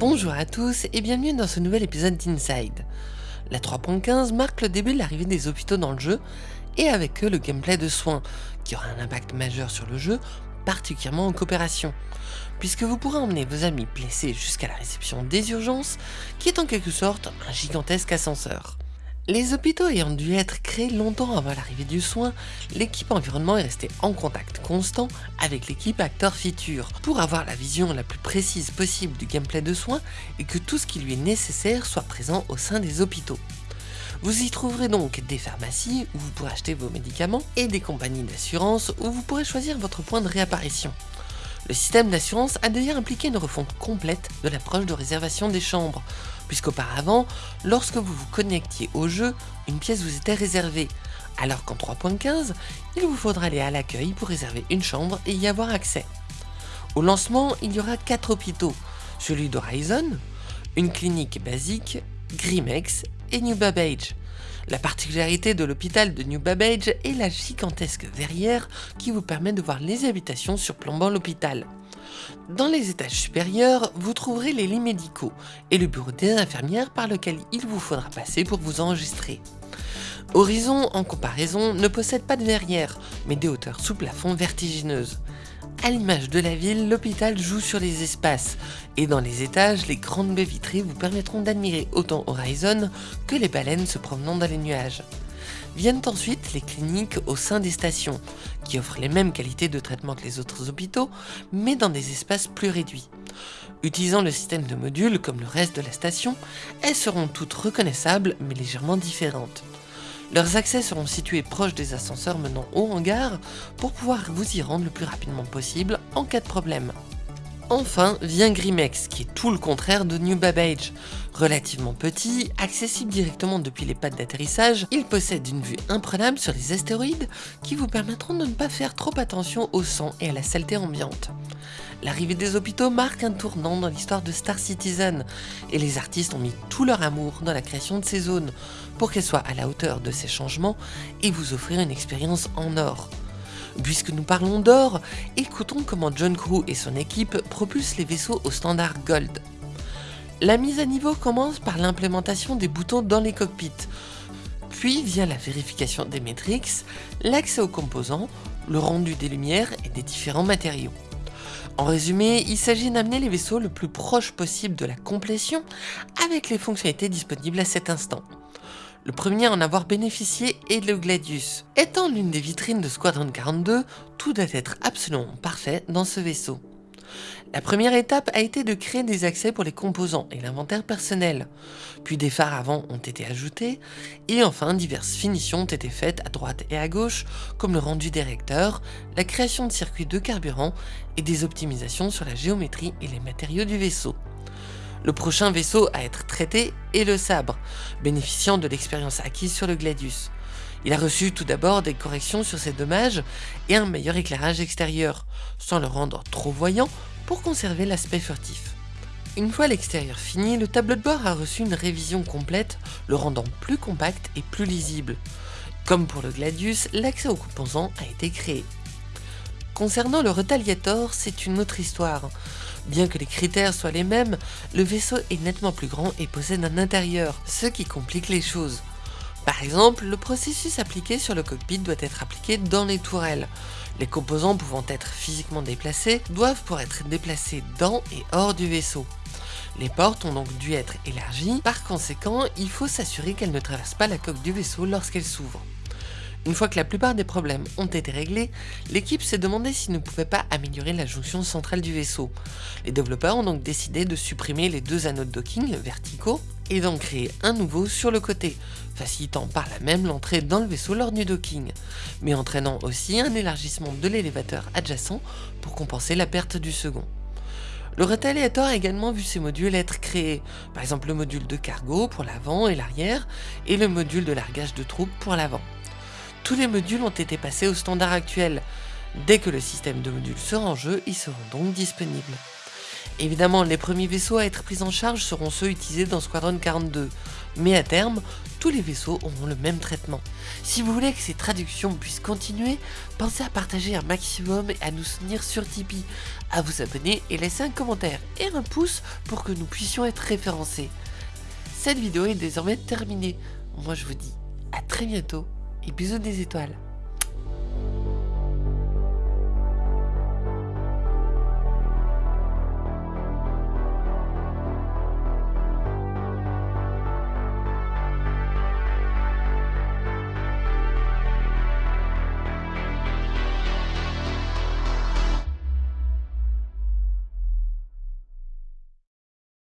Bonjour à tous et bienvenue dans ce nouvel épisode d'Inside. La 3.15 marque le début de l'arrivée des hôpitaux dans le jeu et avec eux le gameplay de soins, qui aura un impact majeur sur le jeu, particulièrement en coopération, puisque vous pourrez emmener vos amis blessés jusqu'à la réception des urgences, qui est en quelque sorte un gigantesque ascenseur. Les hôpitaux ayant dû être créés longtemps avant l'arrivée du soin, l'équipe environnement est restée en contact constant avec l'équipe acteur feature pour avoir la vision la plus précise possible du gameplay de soins et que tout ce qui lui est nécessaire soit présent au sein des hôpitaux. Vous y trouverez donc des pharmacies où vous pourrez acheter vos médicaments et des compagnies d'assurance où vous pourrez choisir votre point de réapparition. Le système d'assurance a d'ailleurs impliqué une refonte complète de l'approche de réservation des chambres, puisqu'auparavant, lorsque vous vous connectiez au jeu, une pièce vous était réservée, alors qu'en 3.15, il vous faudra aller à l'accueil pour réserver une chambre et y avoir accès. Au lancement, il y aura 4 hôpitaux, celui d'Horizon, une clinique basique, Grimex et New Babbage. La particularité de l'hôpital de New Babbage est la gigantesque verrière qui vous permet de voir les habitations surplombant l'hôpital. Dans les étages supérieurs, vous trouverez les lits médicaux et le bureau des infirmières par lequel il vous faudra passer pour vous enregistrer. Horizon, en comparaison, ne possède pas de verrière, mais des hauteurs sous plafond vertigineuses. À l'image de la ville, l'hôpital joue sur les espaces, et dans les étages, les grandes baies vitrées vous permettront d'admirer autant Horizon que les baleines se promenant dans les nuages. Viennent ensuite les cliniques au sein des stations, qui offrent les mêmes qualités de traitement que les autres hôpitaux, mais dans des espaces plus réduits. Utilisant le système de modules comme le reste de la station, elles seront toutes reconnaissables mais légèrement différentes. Leurs accès seront situés proches des ascenseurs menant au hangar pour pouvoir vous y rendre le plus rapidement possible en cas de problème. Enfin vient Grimex, qui est tout le contraire de New Babbage. Relativement petit, accessible directement depuis les pattes d'atterrissage, il possède une vue imprenable sur les astéroïdes qui vous permettront de ne pas faire trop attention au sang et à la saleté ambiante. L'arrivée des hôpitaux marque un tournant dans l'histoire de Star Citizen, et les artistes ont mis tout leur amour dans la création de ces zones, pour qu'elles soient à la hauteur de ces changements et vous offrir une expérience en or. Puisque nous parlons d'or, écoutons comment John Crew et son équipe propulsent les vaisseaux au standard Gold. La mise à niveau commence par l'implémentation des boutons dans les cockpits, puis via la vérification des métriques, l'accès aux composants, le rendu des lumières et des différents matériaux. En résumé, il s'agit d'amener les vaisseaux le plus proche possible de la complétion avec les fonctionnalités disponibles à cet instant. Le premier à en avoir bénéficié est le Gladius. Étant l'une des vitrines de Squadron 42, tout doit être absolument parfait dans ce vaisseau. La première étape a été de créer des accès pour les composants et l'inventaire personnel, puis des phares avant ont été ajoutés, et enfin diverses finitions ont été faites à droite et à gauche, comme le rendu des recteurs, la création de circuits de carburant et des optimisations sur la géométrie et les matériaux du vaisseau. Le prochain vaisseau à être traité est le sabre, bénéficiant de l'expérience acquise sur le Gladius. Il a reçu tout d'abord des corrections sur ses dommages et un meilleur éclairage extérieur, sans le rendre trop voyant pour conserver l'aspect furtif. Une fois l'extérieur fini, le tableau de bord a reçu une révision complète, le rendant plus compact et plus lisible. Comme pour le Gladius, l'accès aux composants a été créé. Concernant le Retaliator, c'est une autre histoire. Bien que les critères soient les mêmes, le vaisseau est nettement plus grand et possède un intérieur, ce qui complique les choses. Par exemple, le processus appliqué sur le cockpit doit être appliqué dans les tourelles. Les composants pouvant être physiquement déplacés doivent pour être déplacés dans et hors du vaisseau. Les portes ont donc dû être élargies, par conséquent, il faut s'assurer qu'elles ne traversent pas la coque du vaisseau lorsqu'elles s'ouvrent. Une fois que la plupart des problèmes ont été réglés, l'équipe s'est demandé s'il ne pouvait pas améliorer la jonction centrale du vaisseau. Les développeurs ont donc décidé de supprimer les deux anneaux de docking verticaux et d'en créer un nouveau sur le côté, facilitant par là même l'entrée dans le vaisseau lors du docking, mais entraînant aussi un élargissement de l'élévateur adjacent pour compenser la perte du second. Le Retaliator a également vu ses modules être créés, par exemple le module de cargo pour l'avant et l'arrière, et le module de largage de troupes pour l'avant. Tous les modules ont été passés au standard actuel. Dès que le système de modules sera en jeu, ils seront donc disponibles. Évidemment, les premiers vaisseaux à être pris en charge seront ceux utilisés dans Squadron 42, mais à terme, tous les vaisseaux auront le même traitement. Si vous voulez que ces traductions puissent continuer, pensez à partager un maximum et à nous soutenir sur Tipeee, à vous abonner et laisser un commentaire et un pouce pour que nous puissions être référencés. Cette vidéo est désormais terminée. Moi je vous dis à très bientôt et bisous des étoiles.